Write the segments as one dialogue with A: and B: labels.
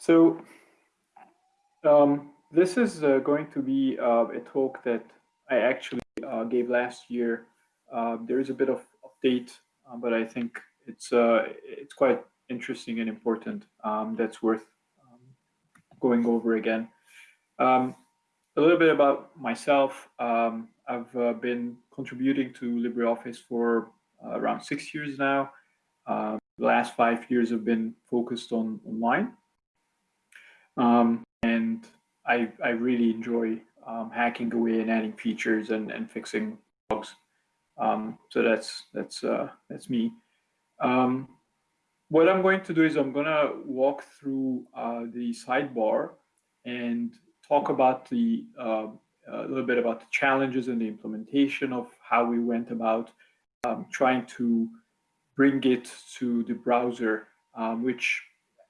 A: So um, this is uh, going to be uh, a talk that I actually uh, gave last year. Uh, there is a bit of update, uh, but I think it's uh, it's quite interesting and important. Um, that's worth um, going over again. Um, a little bit about myself. Um, I've been contributing to LibreOffice for around six years now. the last five years have been focused on online. Um, and I, I really enjoy um, hacking away and adding features and, and fixing bugs. Um, so that's that's uh, that's me. Um, what I'm going to do is I'm going to walk through uh, the sidebar and talk about the uh, a little bit about the challenges and the implementation of how we went about um, trying to bring it to the browser, um, which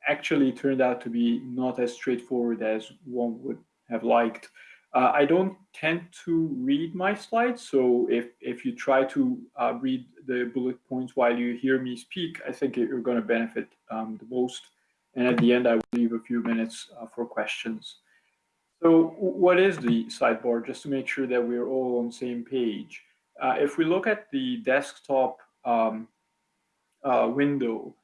A: actually turned out to be not as straightforward as one would have liked. Uh, I don't tend to read my slides, so if, if you try to uh, read the bullet points while you hear me speak, I think you're going to benefit um, the most. And at the end, I will leave a few minutes uh, for questions. So what is the sidebar, just to make sure that we're all on the same page? Uh, if we look at the desktop um, uh, window,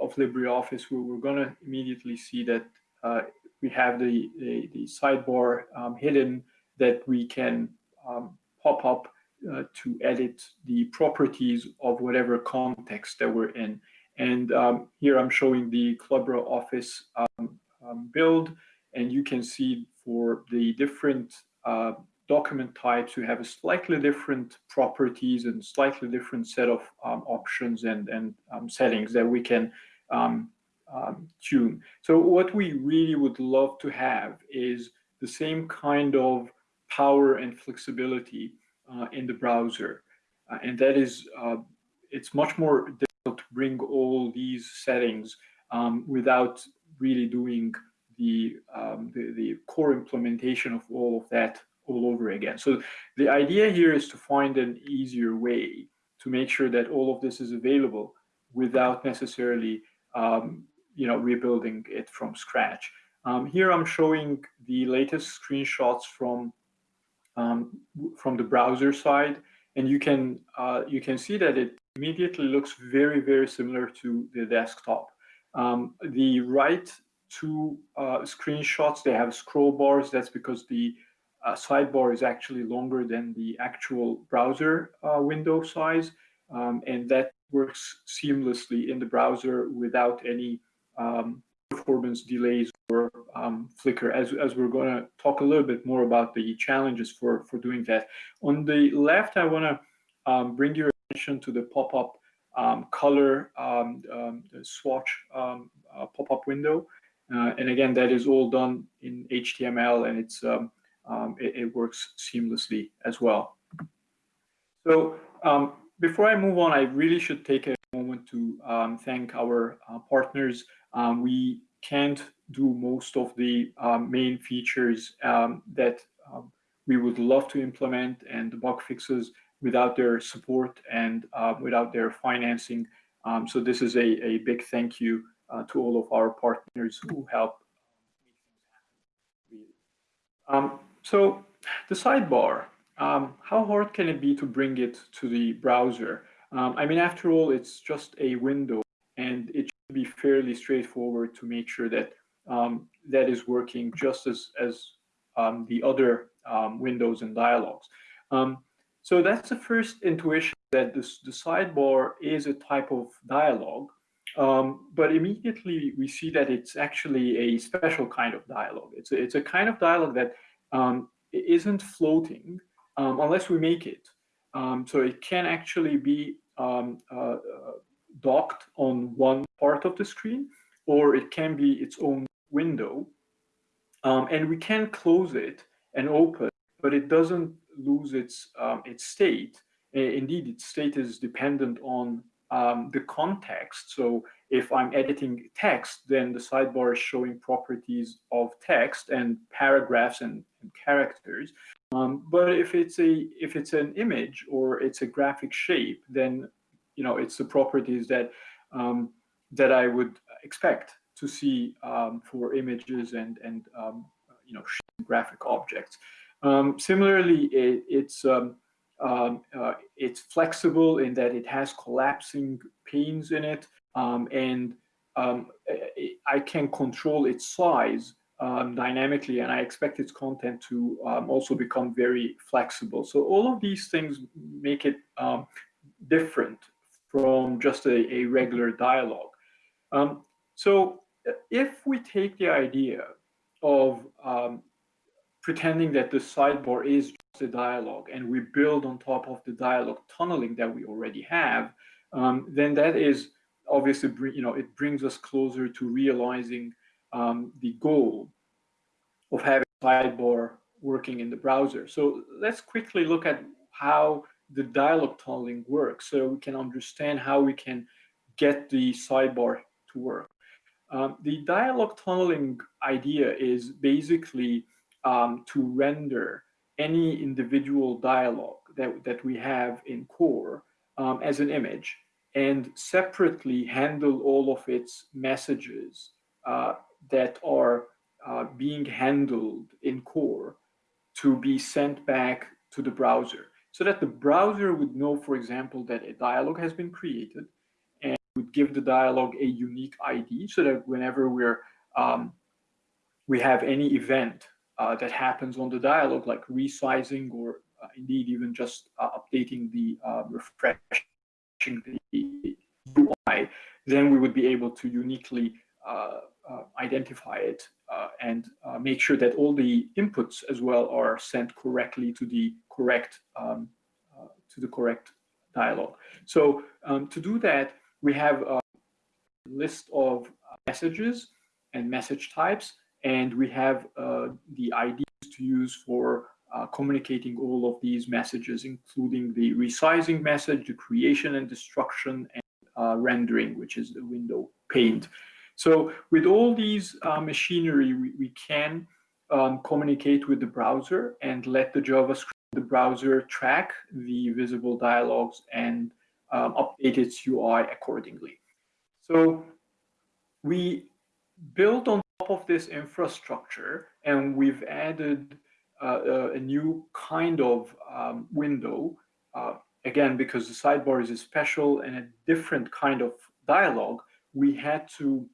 A: of LibreOffice, we, we're going to immediately see that uh, we have the, the, the sidebar um, hidden that we can um, pop up uh, to edit the properties of whatever context that we're in. And um, here I'm showing the LibreOffice um, um, build, and you can see for the different uh, document types, you have a slightly different properties and slightly different set of um, options and, and um, settings that we can um, um, tune. So what we really would love to have is the same kind of power and flexibility uh, in the browser. Uh, and that is, uh, it's much more difficult to bring all these settings um, without really doing the, um, the, the core implementation of all of that all over again. So the idea here is to find an easier way to make sure that all of this is available without necessarily, um, you know, rebuilding it from scratch. Um, here I'm showing the latest screenshots from um, from the browser side, and you can uh, you can see that it immediately looks very very similar to the desktop. Um, the right two uh, screenshots they have scroll bars. That's because the uh, sidebar is actually longer than the actual browser uh, window size, um, and that works seamlessly in the browser without any um, performance delays or um, flicker, as, as we're going to talk a little bit more about the challenges for, for doing that. On the left, I want to um, bring your attention to the pop-up um, color um, swatch uh, pop-up window. Uh, and again, that is all done in HTML, and it's um, um, it, it, works seamlessly as well. So um, before I move on, I really should take a moment to um, thank our uh, partners. Um, we can't do most of the um, main features um, that we would love to implement and the bug fixes without their support and uh, without their financing. so this is a, a big thank you uh, to all of our partners who help um, so the sidebar, um, how hard can it be to bring it to the browser? Um, I mean, after all, it's just a window and it should be fairly straightforward to make sure that um, that is working just as, as um, the other um, windows and dialogues. Um, so that's the first intuition that this, the sidebar is a type of dialogue. Um, but immediately we see that it's actually a special kind of dialogue. It's a, it's a kind of dialogue that um, isn't floating um, unless we make it. Um, so it can actually be um, uh, docked on one part of the screen, or it can be its own window. Um, and we can close it and open, but it doesn't lose its, its state. Indeed, its state is dependent on the context. So if I'm editing text, then the sidebar is showing properties of text and paragraphs and, and characters. Um, but if it's a if it's an image or it's a graphic shape, then you know it's the properties that um, that I would expect to see um, for images and and um, you know graphic objects. Um, similarly, it, it's um, uh, it's flexible in that it has collapsing panes in it, um, and I can control its size dynamically, and I expect its content to also become very flexible. So all of these things make it different from just a, a regular dialogue. Um, so if we take the idea of um, pretending that the sidebar is just a dialogue and we build on top of the dialogue tunneling that we already have, um, then that is obviously, you know, it brings us closer to realizing um, the goal of having sidebar working in the browser. So let's quickly look at how the dialogue tunneling works so we can understand how we can get the sidebar to work. Um, the dialogue tunneling idea is basically um, to render any individual dialogue that, that we have in core um, as an image and separately handle all of its messages uh, that are uh, being handled in core to be sent back to the browser. So that the browser would know, for example, that a dialog has been created and would give the dialog a unique ID so that whenever we're um, we have any event uh, that happens on the dialog, like resizing or uh, indeed even just uh, updating the uh, the UI, then we would be able to uniquely uh, uh, identify it and make sure that all the inputs as well are sent correctly to the correct um, to the correct dialog. So um, to do that, we have a list of messages and message types and we have uh, the IDs to use for uh, communicating all of these messages, including the resizing message, the creation and destruction, and uh, rendering, which is the window paint. So with all these uh, machinery, we, we can um, communicate with the browser and let the JavaScript the browser track the visible dialogues and um, update its UI accordingly. So we built on top of this infrastructure and we've added a new kind of um, window, uh, again, because the sidebar is a special and a different kind of dialogue, we had to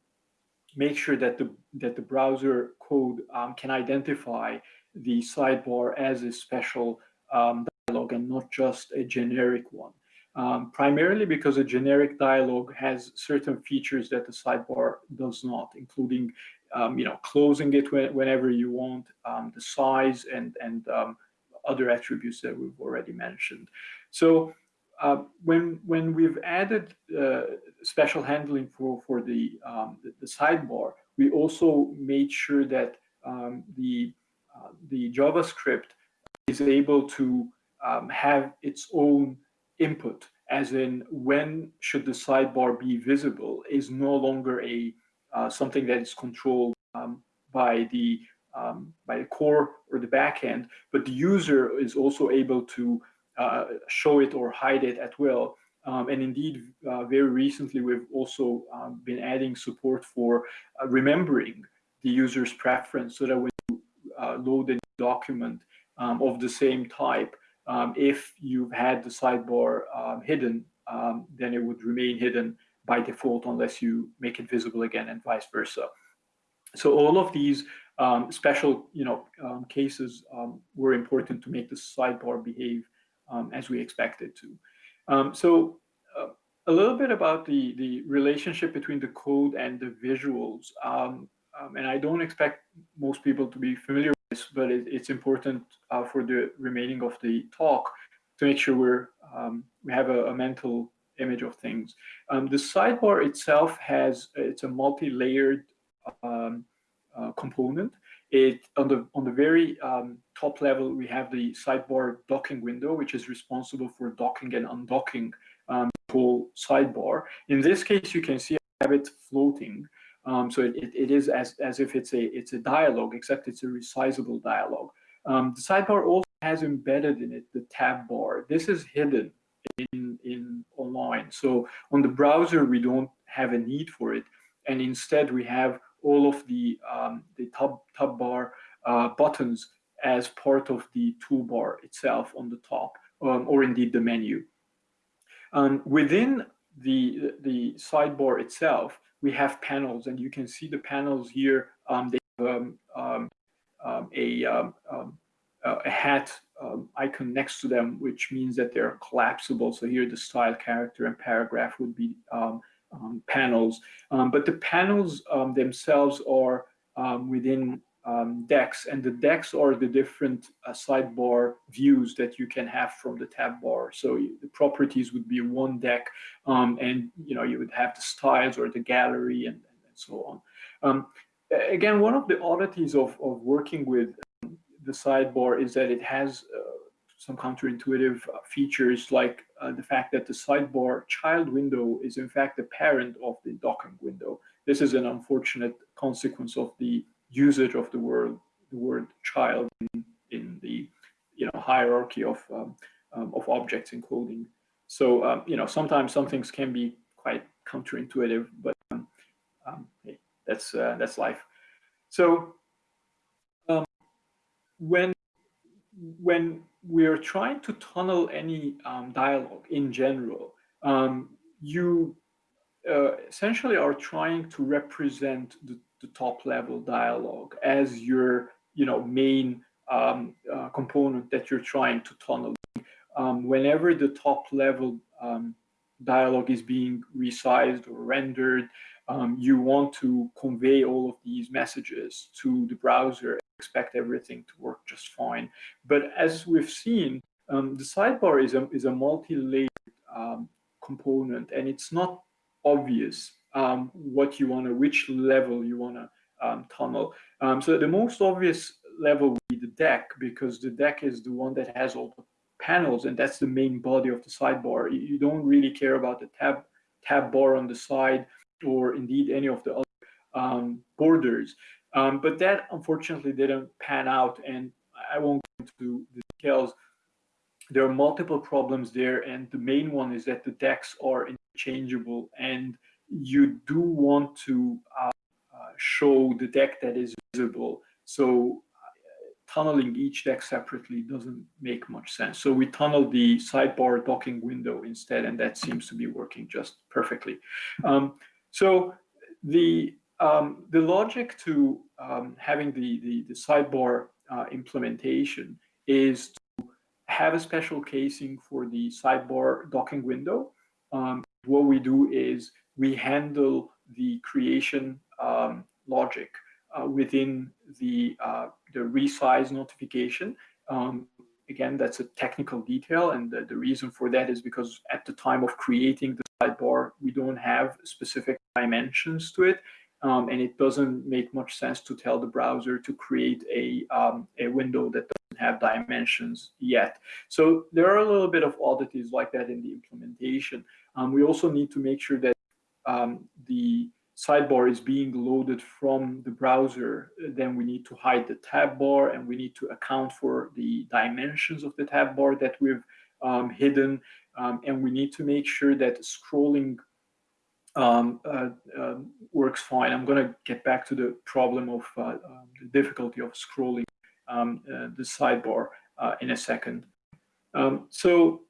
A: make sure that the, that the browser code um, can identify the sidebar as a special um, dialogue and not just a generic one. Um, primarily because a generic dialogue has certain features that the sidebar does not, including um, you know, closing it when, whenever you want, um, the size and, and um, other attributes that we've already mentioned. So uh, when, when we've added uh, special handling for, for the, um, the, the, sidebar, we also made sure that um, the, uh, the JavaScript is able to um, have its own input, as in when should the sidebar be visible is no longer a uh, something that is controlled um, by the um, by the core or the backend, but the user is also able to uh, show it or hide it at will. Um, and indeed, uh, very recently, we've also um, been adding support for uh, remembering the user's preference so that when you uh, load a document um, of the same type, um, if you've had the sidebar um, hidden, then it would remain hidden by default unless you make it visible again and vice versa. So all of these um, special you know, um, cases were important to make the sidebar behave as we expect it to. so uh, a little bit about the, the relationship between the code and the visuals. Um, um, and I don't expect most people to be familiar but it, but it's important uh, for the remaining of the talk to make sure we're um, we have a, a, mental image of things. Um, the sidebar itself has it's a multi-layered um, uh, component. It on the on the very um, top level we have the sidebar docking window, which is responsible for docking and undocking um, the whole sidebar. In this case, you can see I have it floating. Um, so it, it is as, as if it's a, it's a dialogue, except it's a resizable dialogue. Um, the sidebar also has embedded in it the tab bar. This is hidden in, in online. So on the browser, we don't have a need for it. and instead we have all of the, um, the tab, tab bar uh, buttons as part of the toolbar itself on the top, um, or indeed the menu. Um, within the, the sidebar itself, we have panels, and you can see the panels here. Um, they have um, um, a, a hat icon next to them, which means that they're collapsible. So here the style, character, and paragraph would be panels. but the panels themselves are within um, decks, and the decks are the different uh, sidebar views that you can have from the tab bar. So the properties would be one deck, um, and you know you would have the styles or the gallery and, and so on. Um, again, one of the oddities of, of working with um, the sidebar is that it has uh, some counterintuitive features like uh, the fact that the sidebar child window is in fact the parent of the docking window. This is an unfortunate consequence of the usage of the word the word child in, in the you know hierarchy of um, um, of objects in coding. So um, you know sometimes some things can be quite counterintuitive, but um, um, hey, that's uh, that's life. So when when we're trying to tunnel any dialogue in general, you uh, essentially are trying to represent the the top level dialogue as your you know main um, uh, component that you're trying to tunnel. Um, whenever the top level um, dialogue is being resized or rendered, um, you want to convey all of these messages to the browser expect everything to work just fine. But as we've seen, um, the sidebar is a, is a multi-layered um, component and it's not obvious um, what you want to, which level you want to um, tunnel. Um, so the most obvious level would be the deck because the deck is the one that has all the panels and that's the main body of the sidebar. You don't really care about the tab, tab bar on the side or indeed any of the other um, borders. Um, but that unfortunately didn't pan out and I won't go into the details there are multiple problems there and the main one is that the decks are interchangeable and you do want to uh, uh, show the deck that is visible. So uh, tunneling each deck separately doesn't make much sense. So we tunnel the sidebar docking window instead, and that seems to be working just perfectly. Um, so the um, the logic to um, having the, the, the sidebar uh, implementation is to have a special casing for the sidebar docking window. Um, what we do is we handle the creation um, logic uh, within the, uh, the resize notification. Um, again, that's a technical detail. And the, the, reason for that is because at the time of creating the sidebar, we don't have specific dimensions to it. Um, and it doesn't make much sense to tell the browser to create a, um, a window that doesn't have dimensions yet. So there are a little bit of oddities like that in the implementation. Um, we also need to make sure that um, the sidebar is being loaded from the browser, then we need to hide the tab bar and we need to account for the dimensions of the tab bar that we've um, hidden. Um, and we need to make sure that scrolling um, uh, uh, works fine. I'm going to get back to the problem of uh, um, the difficulty of scrolling um, uh, the sidebar uh, in a second. Um, so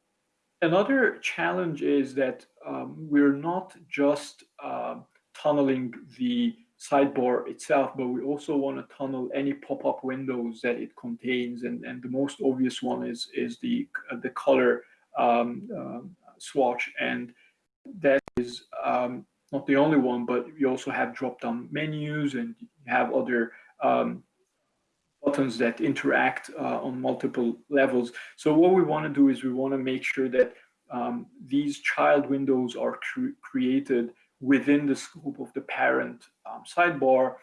A: another challenge is that um, we're not just uh, tunneling the sidebar itself, but we also want to tunnel any pop-up windows that it contains. And, and the most obvious one is, is the, the color swatch. And that is um, not the only one, but you also have drop-down menus and you have other um, buttons that interact uh, on multiple levels. So what we want to do is we want to make sure that um, these child windows are cre created within the scope of the parent um, sidebar.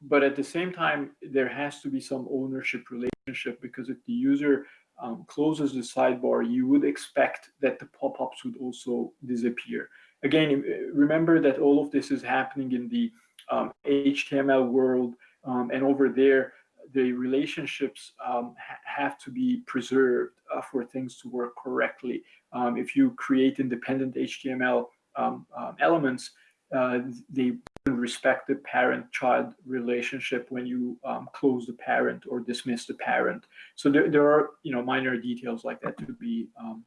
A: But at the same time, there has to be some ownership relationship because if the user um, closes the sidebar, you would expect that the pop-ups would also disappear. Again, remember that all of this is happening in the HTML um, world, um, and over there, the relationships um, ha have to be preserved uh, for things to work correctly. Um, if you create independent HTML um, elements, uh, they respect the parent-child relationship when you um, close the parent or dismiss the parent. So there, there are you know minor details like that to be um,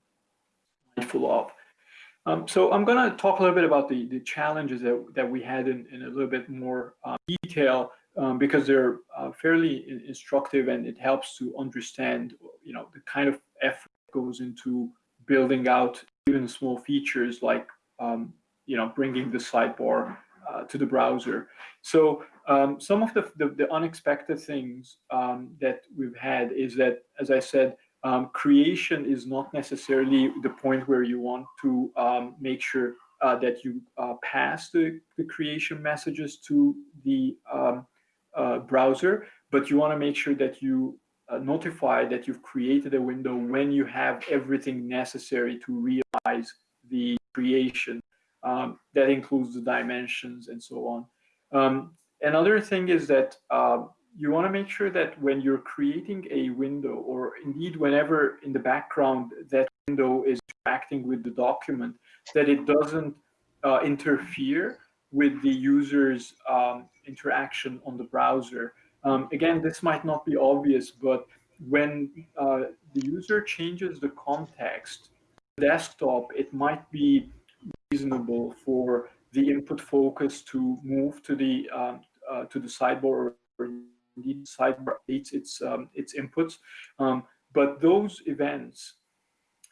A: mindful of. Um, so I'm going to talk a little bit about the, the challenges that, that we had in, in a little bit more uh, detail um, because they're uh, fairly instructive and it helps to understand you know the kind of effort goes into building out even small features like um, you know bringing the sidebar uh, to the browser. So um, some of the, the, the unexpected things um, that we've had is that, as I said, um, creation is not necessarily the point where you want to um, make sure uh, that you uh, pass the, the creation messages to the um, uh, browser, but you want to make sure that you uh, notify that you've created a window when you have everything necessary to realize the creation. Um, that includes the dimensions and so on. Um, another thing is that uh, you want to make sure that when you're creating a window or indeed whenever in the background that window is interacting with the document, that it doesn't uh, interfere with the user's um, interaction on the browser. Um, again, this might not be obvious, but when uh, the user changes the context desktop, it might be reasonable for the input focus to move to the um, uh, to the sidebar or indeed sidebar its um, its inputs. Um, but those events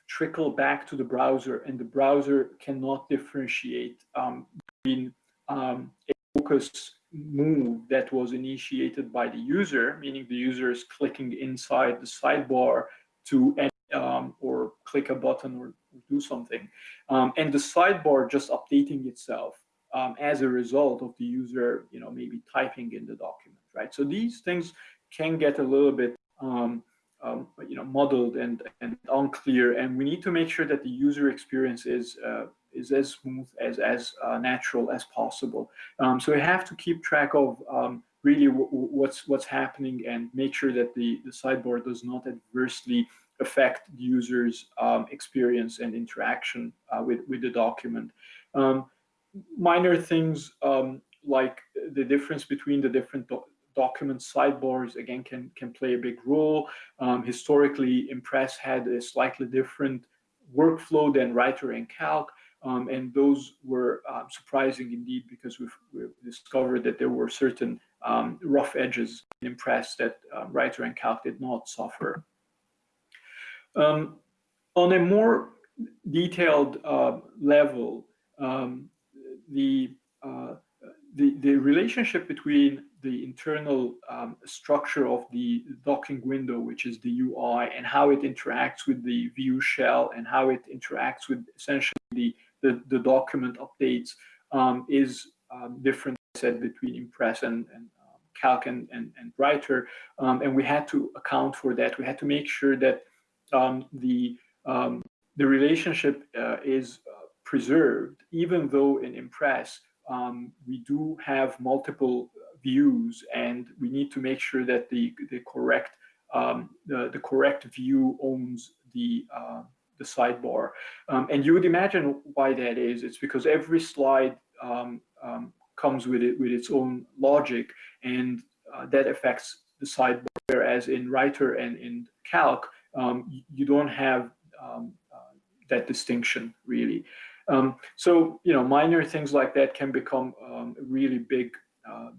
A: trickle back to the browser, and the browser cannot differentiate um, between um, a focus move that was initiated by the user, meaning the user is clicking inside the sidebar to click a button or do something, um, and the sidebar just updating itself um, as a result of the user, you know, maybe typing in the document, right? So these things can get a little bit, um, um, you know, muddled and, and unclear, and we need to make sure that the user experience is uh, is as smooth as as uh, natural as possible. Um, so we have to keep track of um, really what's what's happening and make sure that the the sidebar does not adversely affect user's um, experience and interaction uh, with with the document. Um, minor things um, like the difference between the different do document sidebars again can can play a big role. Um, historically, Impress had a slightly different workflow than Writer and Calc. Um, and those were um, surprising indeed because we've, we've, discovered that there were certain um, rough edges in Impress that Writer and Calc did not suffer. Um, on a more detailed uh, level, um, the, uh, the, the relationship between the internal um, structure of the docking window, which is the UI, and how it interacts with the view shell and how it interacts with essentially the, the, the document updates um, is um, different, said, between Impress and, and um, Calc and, and, and Writer. And we had to account for that. We had to make sure that um, the, the relationship uh, is preserved, even though in Impress, um, we do have multiple views and we need to make sure that the, the correct um, the, the correct view owns the uh, the sidebar. Um, and you would imagine why that is. It's because every slide um, um, comes with it with its own logic and uh, that affects the sidebar. Whereas in Writer and in Calc, um, you don't have uh, that distinction really. Um, so, you know, minor things like that can become um, really big uh,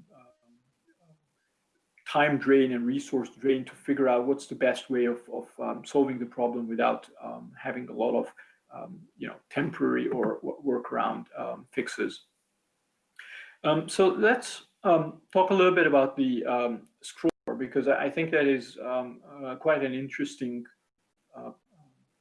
A: time drain and resource drain to figure out what's the best way of, of um, solving the problem without um, having a lot of, um, you know, temporary or workaround um, fixes. so let's talk a little bit about the scroll because I think that is uh, quite an interesting uh,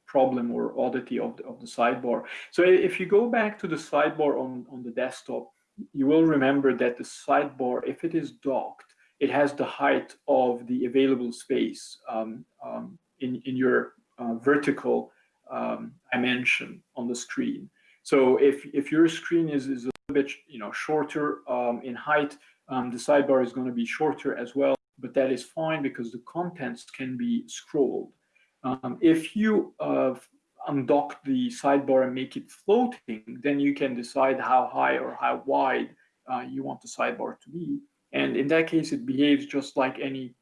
A: problem or oddity of the, of the sidebar. So if you go back to the sidebar on, on the desktop, you will remember that the sidebar, if it is docked, it has the height of the available space um, um, in, in your uh, vertical um, dimension on the screen. So if, if your screen is, is a bit you know, shorter um, in height, um, the sidebar is going to be shorter as well, but that is fine because the contents can be scrolled. Um, if you uh, undock the sidebar and make it floating, then you can decide how high or how wide uh, you want the sidebar to be. And in that case, it behaves just like any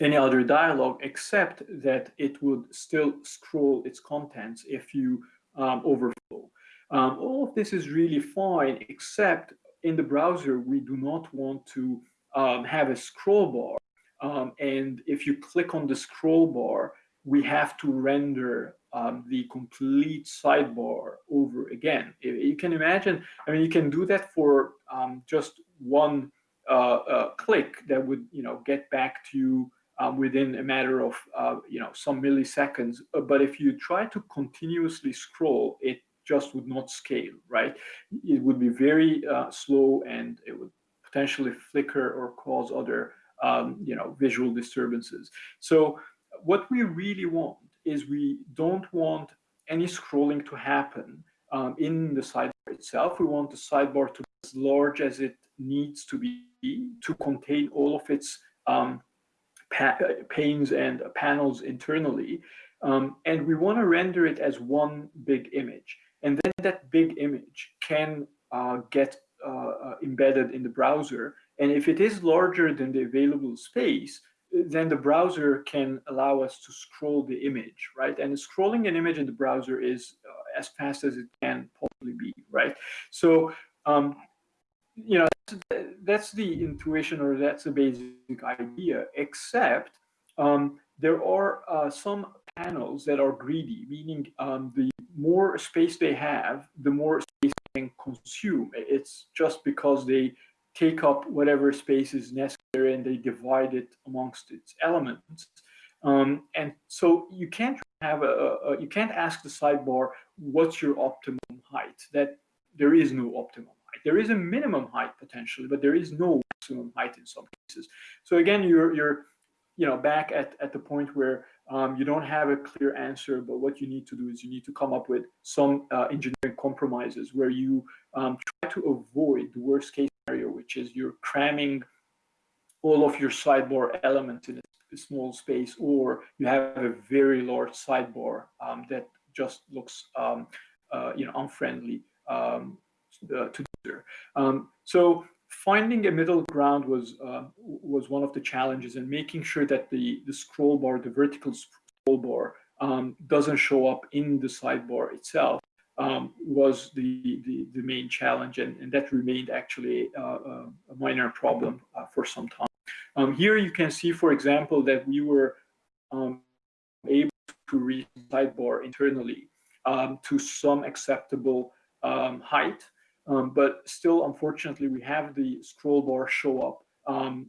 A: any other dialog, except that it would still scroll its contents if you um, overflow. Um, all of this is really fine, except in the browser, we do not want to um, have a scroll bar. Um, and if you click on the scroll bar, we have to render um, the complete sidebar over again. You can imagine, I mean, you can do that for um, just one uh, uh, click that would, you know, get back to you um, within a matter of, uh, you know, some milliseconds. Uh, but if you try to continuously scroll, it just would not scale, right? It would be very uh, slow and it would potentially flicker or cause other, um, you know, visual disturbances. So what we really want is we don't want any scrolling to happen um, in the sidebar itself. We want the sidebar to be as large as it needs to be to contain all of its um, pa panes and panels internally. Um, and we want to render it as one big image. And then that big image can uh, get embedded in the browser. And if it is larger than the available space, then the browser can allow us to scroll the image, right? And scrolling an image in the browser is uh, as fast as it can possibly be, right? So, um, you know, that's, that's, the intuition or that's the basic idea, except um, there are uh, some panels that are greedy, meaning um, the more space they have, the more can consume. It's just because they take up whatever space is necessary and they divide it amongst its elements. Um, and so you can't have a, a, you can't ask the sidebar what's your optimum height. That there is no optimum height. There is a minimum height potentially, but there is no maximum height in some cases. So again, you're you're you know back at at the point where um, you don't have a clear answer, but what you need to do is you need to come up with some uh, engineering compromises where you um, try to avoid the worst case scenario, which is you're cramming all of your sidebar elements in a small space, or you have a very large sidebar um, that just looks, um, uh, you know, unfriendly um, uh, to the user. Um, so finding a middle ground was uh, was one of the challenges, and making sure that the the scroll bar, the vertical scroll bar, um, doesn't show up in the sidebar itself um, was the, the, the main challenge, and, and that remained actually uh, a minor problem uh, for some time. Um, here you can see, for example, that we were um, able to reach sidebar internally um, to some acceptable um, height, um, but still, unfortunately, we have the scroll bar show up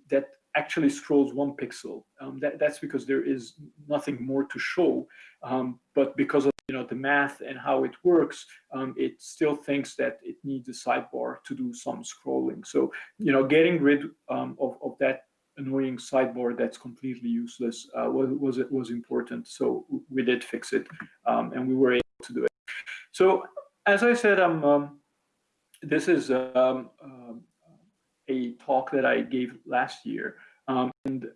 A: that actually scrolls one pixel. Um, that, that's because there is nothing more to show. Um, but because of you know the math and how it works, um, it still thinks that it needs a sidebar to do some scrolling. So you know, getting rid um, of, of that annoying sidebar that's completely useless uh, was was was important. So we did fix it, um, and we were able to do it. So as I said, I'm um, this is um, uh, a talk that I gave last year. Um, and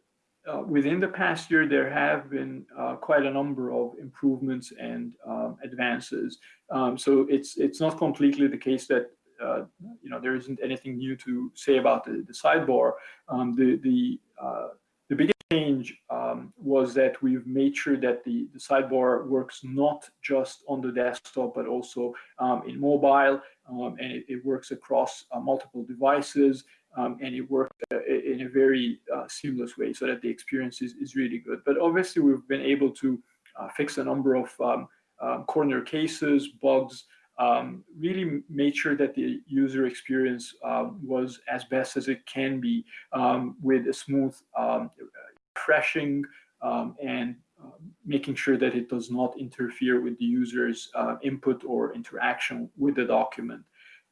A: uh, within the past year, there have been uh, quite a number of improvements and um, advances. Um, so it's it's not completely the case that uh, you know there isn't anything new to say about the, the sidebar. Um, the the uh, the biggest change um, was that we've made sure that the, the sidebar works not just on the desktop, but also um, in mobile, um, and it, it, works across uh, multiple devices um, and it works uh, in a very uh, seamless way so that the experience is, is really good. But obviously, we've been able to uh, fix a number of um, um corner cases, bugs, um, really made sure that the user experience um, was as best as it can be with a smooth refreshing and making sure that it does not interfere with the user's uh, input or interaction with the document.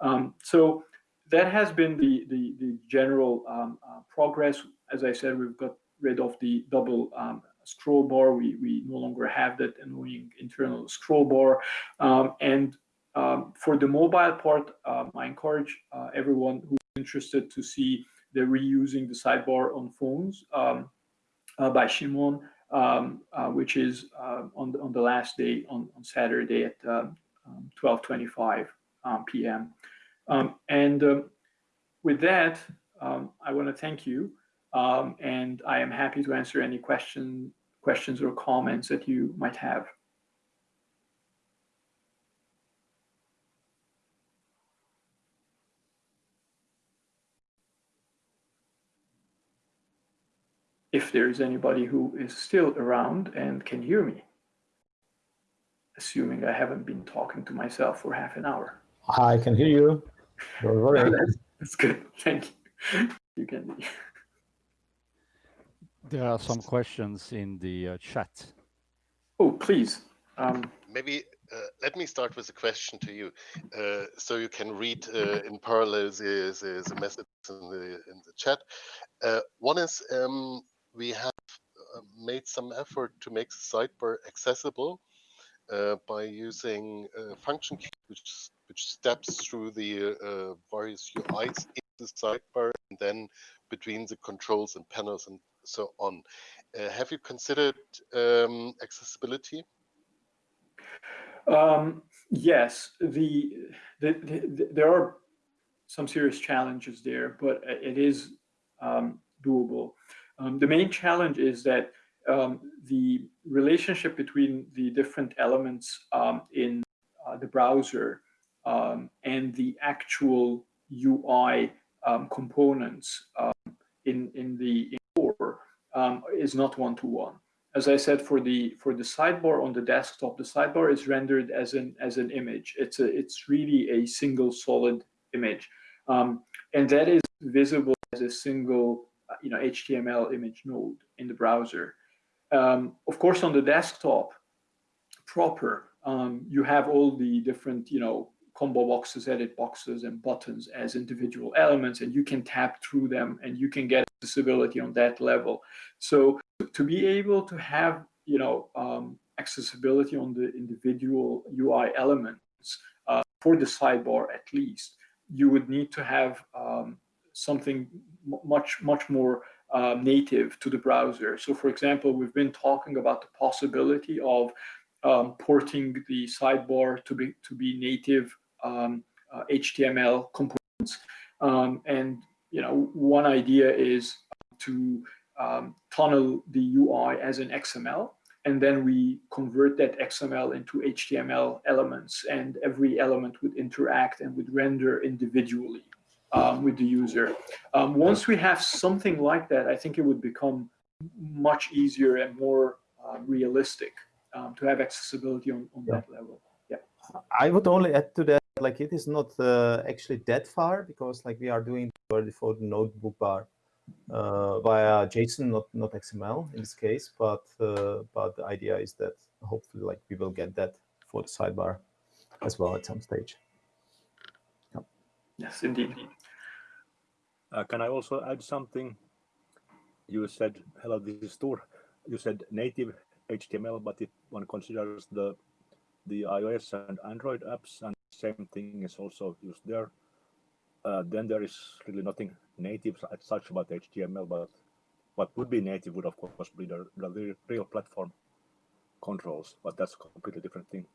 A: Um, so that has been the, the, the general um, uh, progress. As I said, we've got rid of the double um, scroll bar. We, we no longer have that annoying internal scroll bar. Um, and um, for the mobile part, um, I encourage uh, everyone who's interested to see the reusing the sidebar on phones um, uh, by Szymon. Um, uh, which is uh, on, the, on the last day, on, on Saturday at 12.25 um, p.m. and with that, I want to thank you. and I am happy to answer any question, questions or comments that you might have. If there's anybody who is still around and can hear me, assuming I haven't been talking to myself for half an hour.
B: I can hear you.
A: that's, that's good. Thank you. You can.
C: There are some questions in the uh, chat.
A: Oh, please. Um,
D: Maybe uh, let me start with a question to you, uh, so you can read uh, in parallel the, the, the messages in the in the chat. Uh, one is um, we have uh, made some effort to make the sidebar accessible uh, by using a function key which which steps through the uh, various UIs in the sidebar and then between the controls and panels and so on. Uh, have you considered um, accessibility?
A: Um, yes, the, the, the, there are some serious challenges there, but it is um, doable. Um, the main challenge is that um, the relationship between the different elements um, in uh, the browser um, and the actual UI um, components um, in, in the in core is not one-to-one. -one. As I said, for the for the sidebar on the desktop, the sidebar is rendered as an as an image. It's a it's really a single solid image, and that is visible as a single you know, HTML image node in the browser. Um, of course, on the desktop proper, um, you have all the different, you know, combo boxes, edit boxes, and buttons as individual elements, and you can tap through them and you can get accessibility on that level. So to be able to have, you know, um, accessibility on the individual UI elements uh, for the sidebar at least, you would need to have um, something much, much more uh, native to the browser. So for example, we've been talking about the possibility of um, porting the sidebar to be, to be native um, uh, HTML components. Um, and you know, one idea is to um, tunnel the UI as an XML, and then we convert that XML into HTML elements, and every element would interact and would render individually um, with the user. Um, once we have something like that, I think it would become much easier and more uh, realistic um, to have accessibility on, on yeah. that level. Yeah.
B: I would only add to that, like it is not uh, actually that far because like we are doing for the notebook bar uh, via JSON, not not XML in this case, but uh, but the idea is that hopefully like we will get that for the sidebar as well at some stage.
A: Yes, indeed.
E: Uh, can I also add something? You said, hello, this is Tor. You said native HTML, but if one considers the the iOS and Android apps, and same thing is also used there, uh, then there is really nothing native as such about HTML, but what would be native would, of course, be the, the real platform controls, but that's a completely different thing.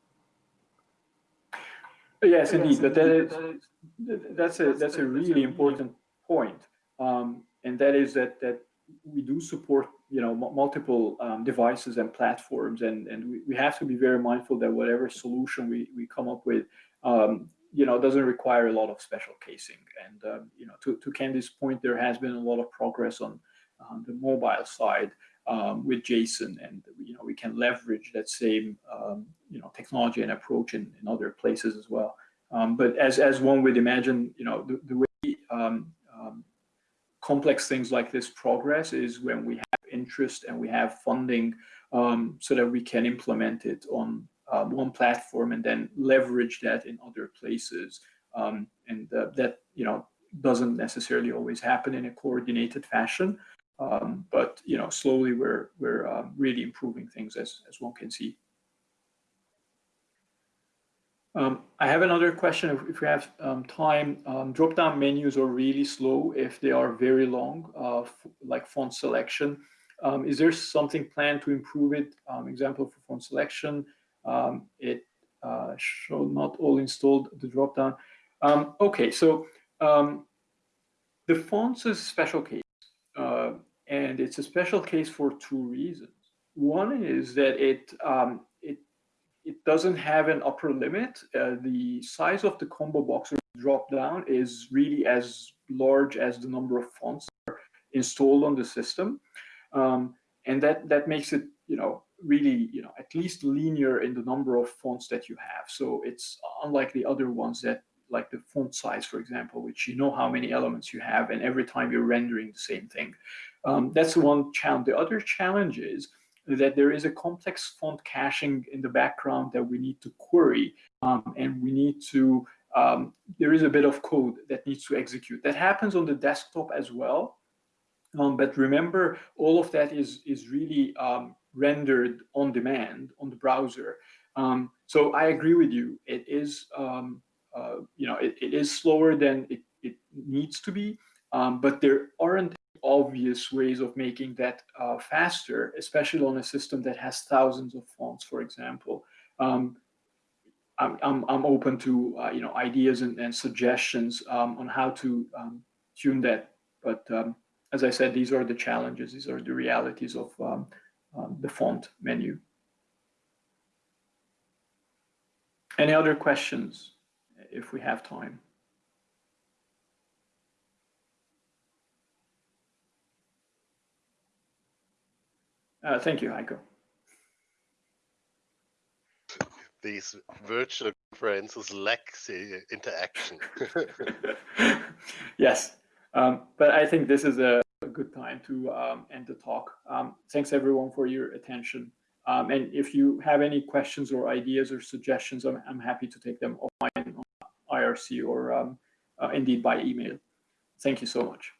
A: Yes, indeed. But that is, that's a that's a really important point, um, and that is that that we do support you know multiple um, devices and platforms, and and we, we have to be very mindful that whatever solution we we come up with, um, you know, doesn't require a lot of special casing. And um, you know, to to Kendy's point, there has been a lot of progress on on the mobile side um, with JSON, and you know we can leverage that same um, you know technology and approach in, in other places as well. Um, but as as one would imagine, you know the, the way um, complex things like this progress is when we have interest and we have funding, um, so that we can implement it on one platform and then leverage that in other places. and uh, that you know doesn't necessarily always happen in a coordinated fashion. Um, but you know, slowly we're we're um, really improving things as as one can see. Um, I have another question. If, if we have um, time, um, drop-down menus are really slow if they are very long, uh, like font selection. Um, is there something planned to improve it? Um, example for font selection. Um, it uh, show not all installed the dropdown. Okay, so the fonts is a special case, uh, and it's a special case for two reasons. One is that it doesn't have an upper limit. Uh, the size of the combo box or drop down is really as large as the number of fonts installed on the system, um, and that that makes it you know really you know at least linear in the number of fonts that you have. So it's unlike the other ones that like the font size, for example, which you know how many elements you have, and every time you're rendering the same thing. Um, that's one challenge. The other challenge is that there is a complex font caching in the background that we need to query, um, and we need to, um, there is a bit of code that needs to execute. That happens on the desktop as well, um, but remember, all of that is, is really um, rendered on demand on the browser. Um, so I agree with you. It is um, uh, you know, it, it is slower than it, it needs to be, but there aren't obvious ways of making that uh, faster, especially on a system that has thousands of fonts, for example. Um, I'm, I'm, I'm, open to, uh, you know, ideas and, and suggestions um, on how to um, tune that. But um, as I said, these are the challenges. These are the realities of um, the font menu. Any other questions? if we have time. Uh, thank you, Heiko.
D: These virtual conferences lack the interaction.
A: yes, um, but I think this is a, a good time to um, end the talk. Um, thanks everyone for your attention. Um, and if you have any questions or ideas or suggestions, I'm, I'm happy to take them offline IRC or um, uh, indeed by email. Thank you so much.